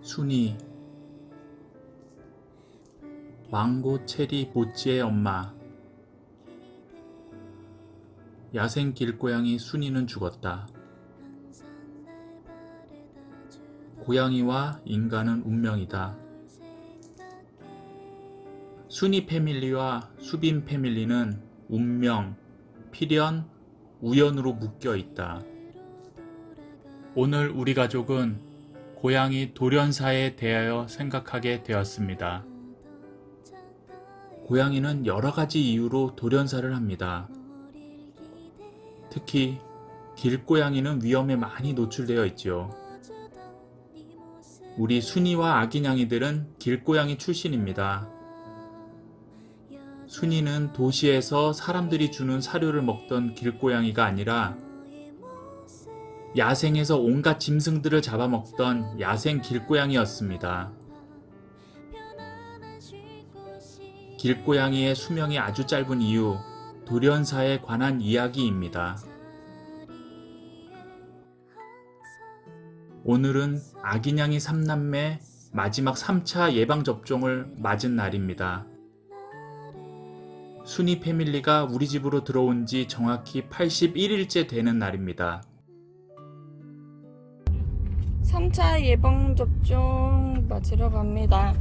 순이 망고 체리 보찌의 엄마 야생 길고양이 순이는 죽었다. 고양이와 인간은 운명이다. 순이 패밀리와 수빈 패밀리는 운명, 필연, 우연으로 묶여 있다. 오늘 우리 가족은 고양이 돌연사에 대하여 생각하게 되었습니다. 고양이는 여러 가지 이유로 돌연사를 합니다. 특히 길고양이는 위험에 많이 노출되어 있지요. 우리 순이와 아기냥이들은 길고양이 출신입니다. 순이는 도시에서 사람들이 주는 사료를 먹던 길고양이가 아니라 야생에서 온갖 짐승들을 잡아먹던 야생 길고양이였습니다. 길고양이의 수명이 아주 짧은 이유, 돌연사에 관한 이야기입니다. 오늘은 아기냥이 3남매 마지막 3차 예방접종을 맞은 날입니다. 순이 패밀리가 우리 집으로 들어온 지 정확히 81일째 되는 날입니다. 3차 예방접종 맞으러 갑니다.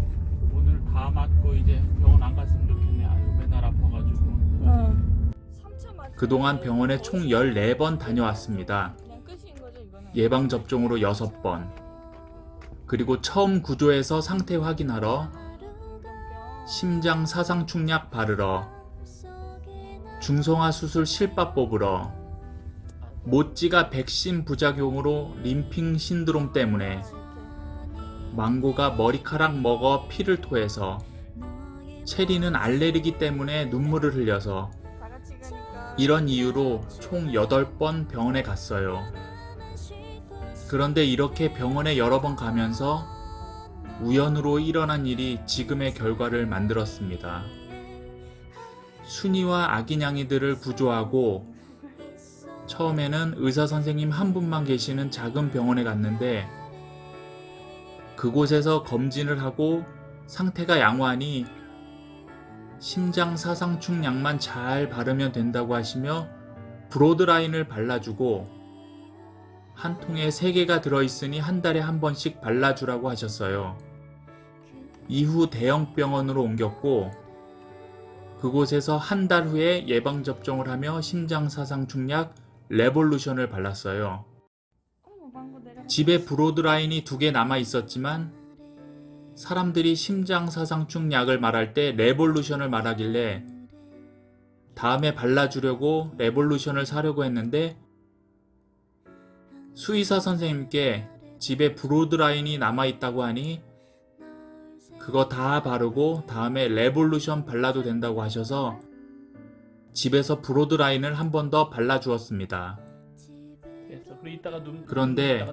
오늘 다 맞고 이제 병원 안 갔으면 좋겠네. 아유 맨날 아파가지고. 응. 3차 맞 그동안 병원에 총 14번 다녀왔습니다. 예방접종으로 6번. 그리고 처음 구조해서 상태 확인하러 심장 사상충약 바르러 중성화 수술 실밥 뽑으러 모찌가 백신 부작용으로 림핑 신드롬 때문에 망고가 머리카락 먹어 피를 토해서 체리는 알레르기 때문에 눈물을 흘려서 이런 이유로 총 8번 병원에 갔어요. 그런데 이렇게 병원에 여러 번 가면서 우연으로 일어난 일이 지금의 결과를 만들었습니다. 순이와 아기냥이들을 구조하고 처음에는 의사 선생님 한 분만 계시는 작은 병원에 갔는데 그곳에서 검진을 하고 상태가 양호하니 심장 사상충 약만 잘 바르면 된다고 하시며 브로드라인을 발라주고 한 통에 3개가 들어있으니 한 달에 한 번씩 발라주라고 하셨어요. 이후 대형 병원으로 옮겼고 그곳에서 한 달 후에 예방접종을 하며 심장사상충약 레볼루션을 발랐어요. 집에 브로드라인이 두 개 남아 있었지만 사람들이 심장사상충 약을 말할 때 레볼루션을 말하길래 다음에 발라주려고 레볼루션을 사려고 했는데 수의사 선생님께 집에 브로드라인이 남아 있다고 하니 그거 다 바르고 다음에 레볼루션 발라도 된다고 하셔서 집에서 브로드라인을 한 번 더 발라주었습니다. 그런데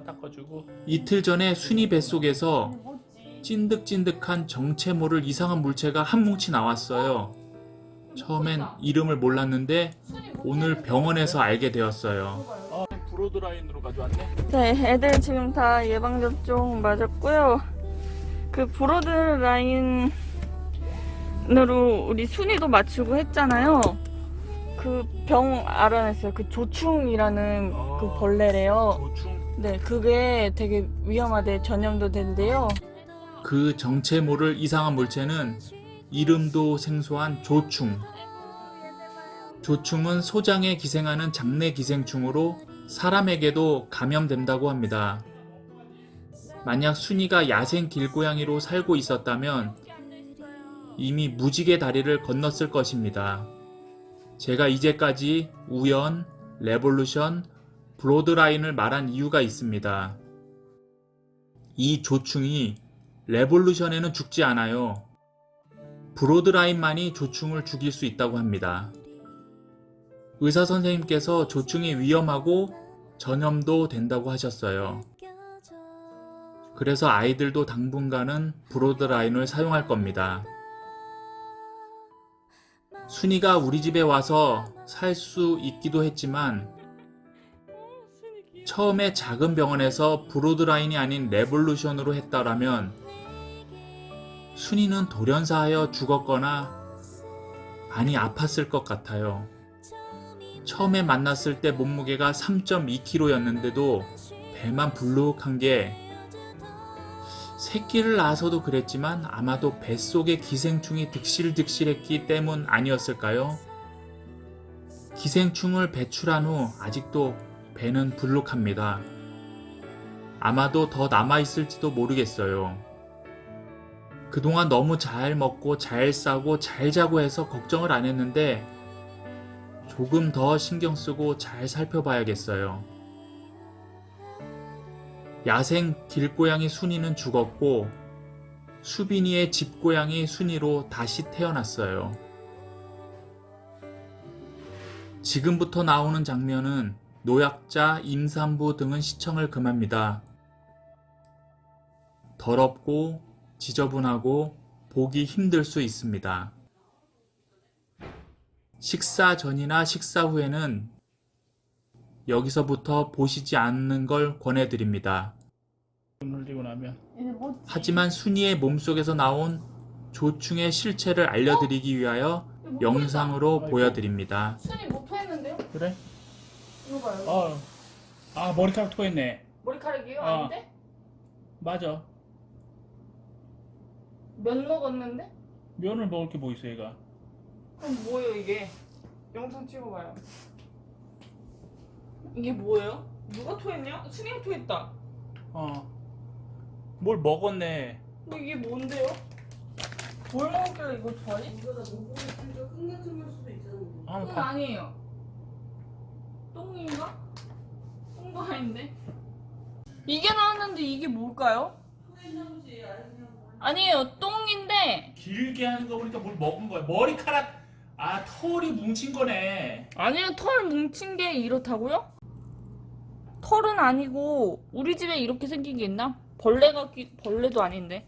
이틀 전에 순이 뱃속에서 찐득찐득한 정체 모를 이상한 물체가 한 뭉치 나왔어요. 처음엔 이름을 몰랐는데 오늘 병원에서 알게 되었어요. 어, 브로드라인으로 가져왔네. 네, 애들 지금 다 예방접종 맞았고요. 그 브로드라인으로 우리 순이도 맞추고 했잖아요. 그 병 알아냈어요. 그 조충이라는 그 아. 벌레래요. 조충 네, 그게 되게 위험하대 전염도 된대요. 그 정체 모를 이상한 물체는 이름도 생소한 조충. 조충은 소장에 기생하는 장내 기생충으로 사람에게도 감염된다고 합니다. 만약 순이가 야생 길고양이로 살고 있었다면 이미 무지개 다리를 건넜을 것입니다. 제가 이제까지 우연, 레볼루션, 브로드라인을 말한 이유가 있습니다. 이 조충이 레볼루션에는 죽지 않아요. 브로드라인만이 조충을 죽일 수 있다고 합니다. 의사 선생님께서 조충이 위험하고 전염도 된다고 하셨어요. 그래서 아이들도 당분간은 브로드라인을 사용할 겁니다. 순이가 우리 집에 와서 살 수 있기도 했지만 처음에 작은 병원에서 브로드라인이 아닌 레볼루션으로 했다라면 순이는 돌연사하여 죽었거나 많이 아팠을 것 같아요. 처음에 만났을 때 몸무게가 3.2kg였는데도 배만 불룩한 게 새끼를 낳아서도 그랬지만 아마도 뱃속에 기생충이 득실득실했기 때문 아니었을까요? 기생충을 배출한 후 아직도 배는 불룩합니다. 아마도 더 남아있을지도 모르겠어요. 그동안 너무 잘 먹고 잘 싸고 잘 자고 해서 걱정을 안 했는데 조금 더 신경 쓰고 잘 살펴봐야겠어요. 야생 길고양이 순이는 죽었고 수빈이의 집고양이 순이로 다시 태어났어요. 지금부터 나오는 장면은 노약자, 임산부 등은 시청을 금합니다. 더럽고 지저분하고 보기 힘들 수 있습니다. 식사 전이나 식사 후에는 여기서부터 보시지 않는 걸 권해드립니다. 하지만 순이의 몸속에서 나온 조충의 실체를 알려드리기 위하여 영상으로. 보여드립니다. 순이 못 토했는데요? 그래? 이거 봐요. 어. 아 머리카락 토했네. 머리카락이요? 어. 아닌데? 맞아. 면 먹었는데? 면을 먹을 게 뭐 있어 얘가. 그럼 뭐예요 이게? 영상 찍어봐요. 이게 뭐예요? 누가 토했냐? 순이가 토했다. 어. 뭘 먹었네. 근데 이게 뭔데요? 뭘 먹었길래 이거 토하지? 아, 똥 봐. 아니에요. 똥인가? 똥도 아닌데? 이게 나왔는데 이게 뭘까요? 아니에요. 똥인데 길게 하는 거 보니까 뭘 먹은 거야. 머리카락 아 털이 뭉친 거네. 아니요. 털 뭉친 게 이렇다고요? 털은 아니고 우리 집에 이렇게 생긴 게 있나? 벌레가 끼, 벌레도 아닌데.